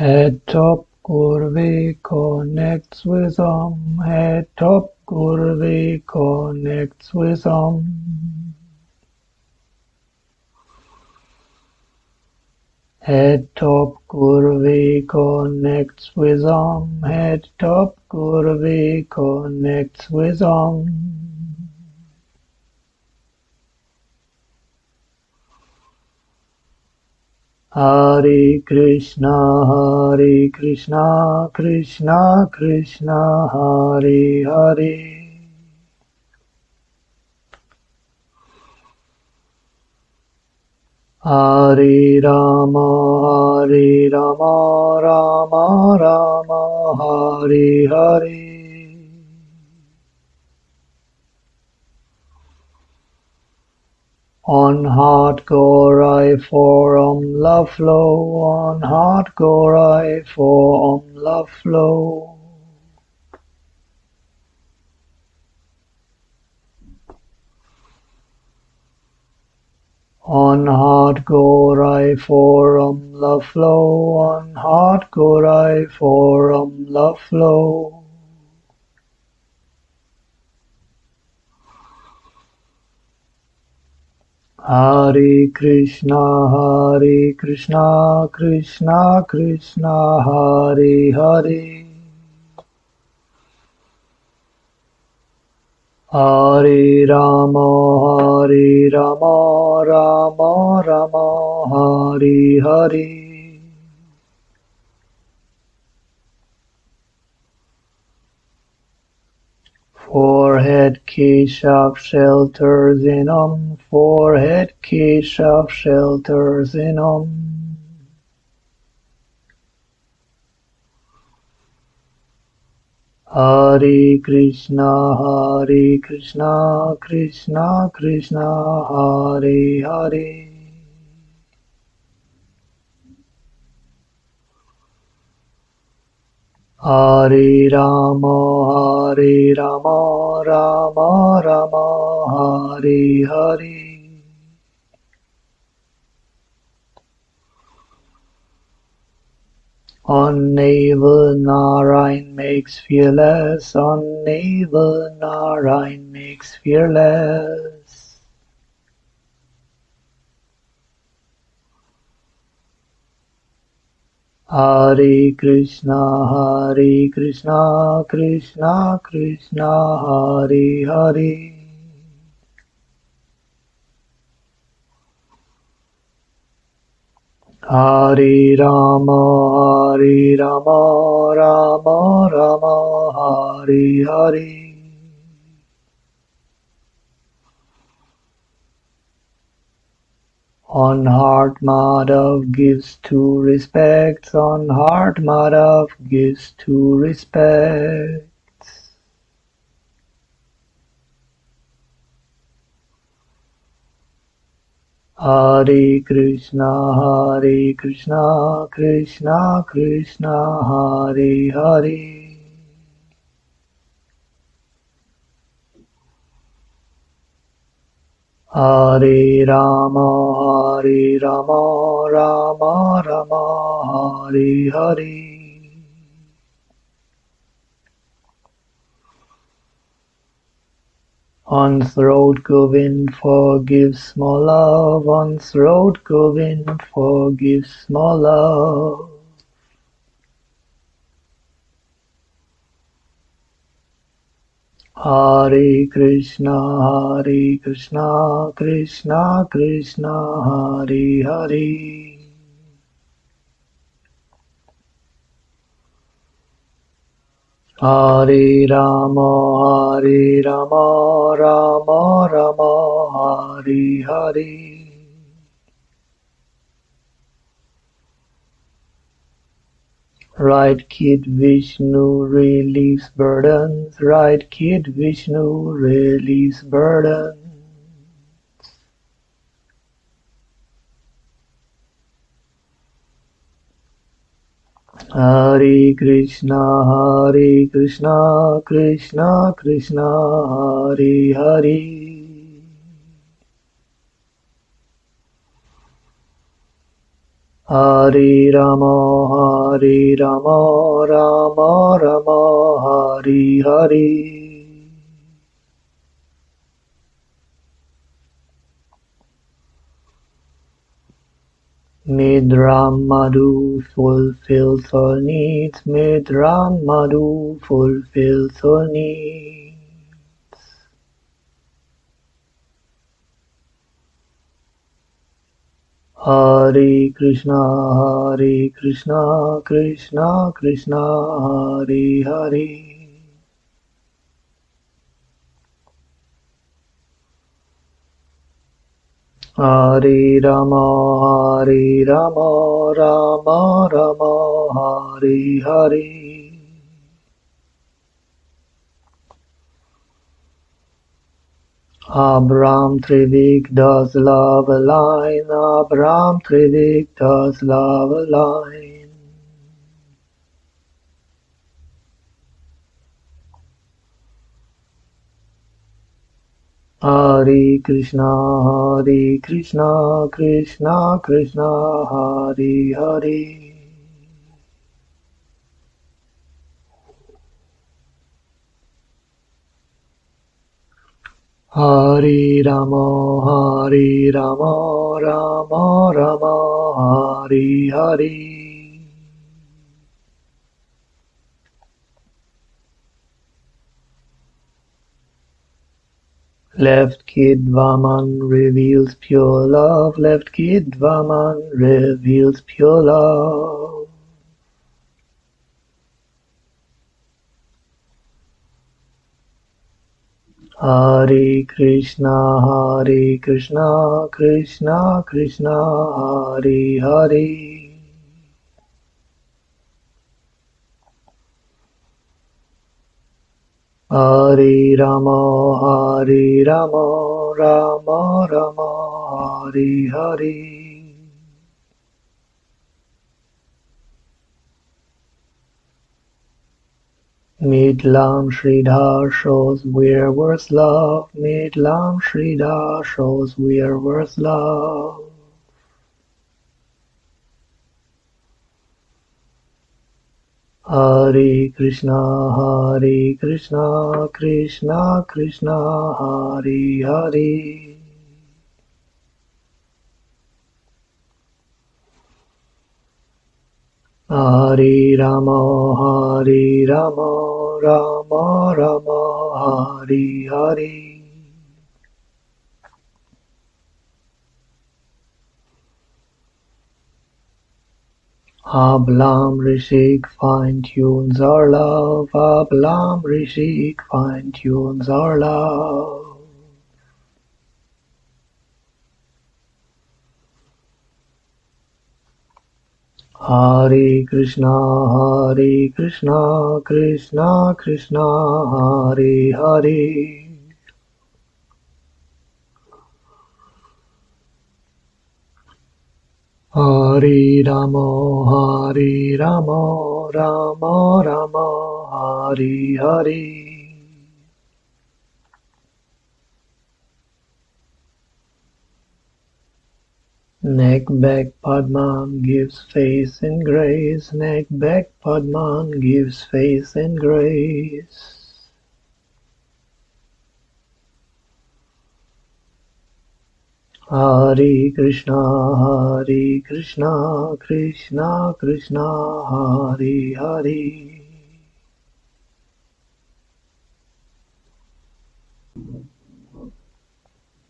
Head top Gurvi connects with Om. Head top Gurvi connects with Om. Head top Gurvi connects with Om. Head top Gurvi connects with Om. Hare Krishna, Hare Krishna, Krishna Krishna, Hare Hare. Hare Rama, Hare Rama, Rama Rama, Hare Hare. On heart Gorai for Om love flow, on heart Gorai for Om love flow. On heart Gorai for Om love flow, on heart Gorai for Om love flow. Hare Krishna, Hare Krishna, Krishna Krishna, Hare Hare. Hare Rama, Hare Rama, Rama Rama, Hare Hare. Forehead Keshav shelters in Om, forehead Keshav shelters in Om. Hare Krishna, Hare Krishna, Krishna Krishna, Hare Hare. Hare Rama, Hare Rama, Rama Rama, Hare Hare. On navel Narayan makes fearless, on navel Narayan makes fearless. Hare Krishna, Hare Krishna, Krishna Krishna, Hare Hare. Hare Rama, Hare Rama, Rama Rama, Hare Hare. On heart Madhav gives two respects, on heart Madhav gives two respects. Hare Krishna, Hare Krishna, Krishna Krishna, Hare Hare. Hare Rama, Hare Rama, Rama Rama, Hare Hare. On throat Govind forgives small love, on throat Govind forgives small love. Hare Krishna, Hare Krishna, Krishna Krishna, Hare Hare. Hare Rama, Hare Rama, Rama Rama, Hare Hare. Right Kid Vishnu relieves burdens, Right Kid Vishnu relieves burdens. Hare Krishna, Hare Krishna, Krishna Krishna, Hare Hare. Hare Rama, Hare Rama, Rama Rama, Hare Hare. Midram Madhu fulfills all needs. Midram Madhu fulfills all needs. Hare Krishna, Hare Krishna, Krishna Krishna, Hare Hare. Hare Rama, Hare Rama, Rama Rama, Hare Hare. Abram Trivik does love a line, Abram Trivik does love a line. Hare Krishna, Hare Krishna, Krishna Krishna, Hare Hare. Hare Rama, Hare Rama, Rama Rama, Hare Hare. Left Kid Vaman reveals pure love. Left Kid Vaman reveals pure love. Hare Krishna, Hare Krishna, Krishna Krishna, Hare Hare. Hare Rama, Hare Rama, Rama Rama, Hare Hare. Midlam Sridhar shows we're worth love. Midlam Sridhar shows we're worth love. Hare Krishna, Hare Krishna, Krishna Krishna, Hare Hare. Hare Rama, Hare Rama, Rama Rama, Hare Hare. Ablam Rishik fine tunes our love, Ablam Rishik fine tunes our love. Hare Krishna, Hare Krishna, Krishna Krishna, Hare Hare. Hare Rama, Hare Rama, Rama Rama, Hare Hare. Neck back Padman gives face and grace. Neck back Padman gives face and grace. Hare Krishna, Hare Krishna, Krishna Krishna, Hare Hare.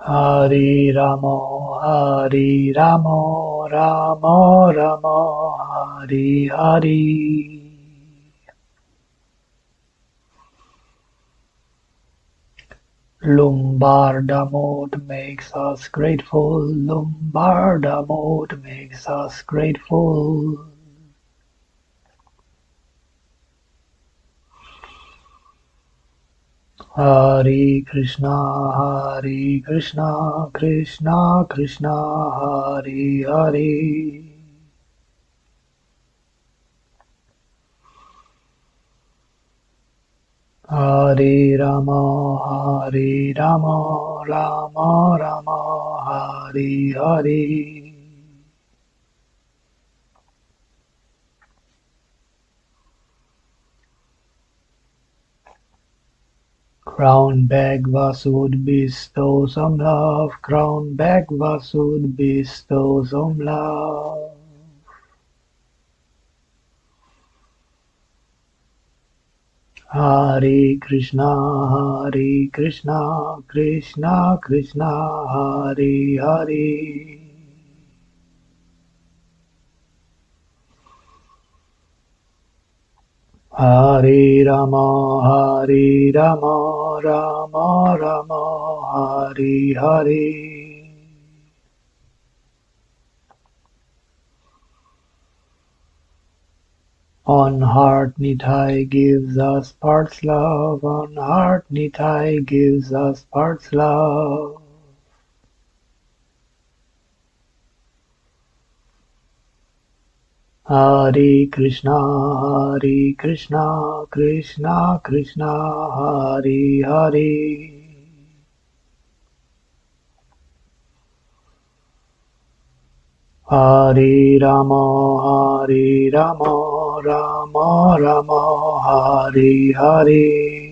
Hare Rama, Hare Rama, Rama Rama, Hare Hare. Lumbar Damod makes us grateful. Lumbar Damod makes us grateful. Hari Krishna, Hari Krishna, Krishna Krishna, Hari Hare. Hare Rama, Hare Rama, Rama Rama, Hare Hare. Crown bag Vasud bestow some love, Crown bag Vasud bestow some love. Hare Krishna, Hare Krishna, Krishna Krishna, Hare Hare. Hare Rama, Hare Rama, Rama Rama, Hare Hare. On heart Nitai gives us parts love, on heart Nitai gives us parts love. Hare Krishna, Hare Krishna, Krishna Krishna, Hare Hare. Hare Rama, Hare Rama, Rama Rama, Hare Hare.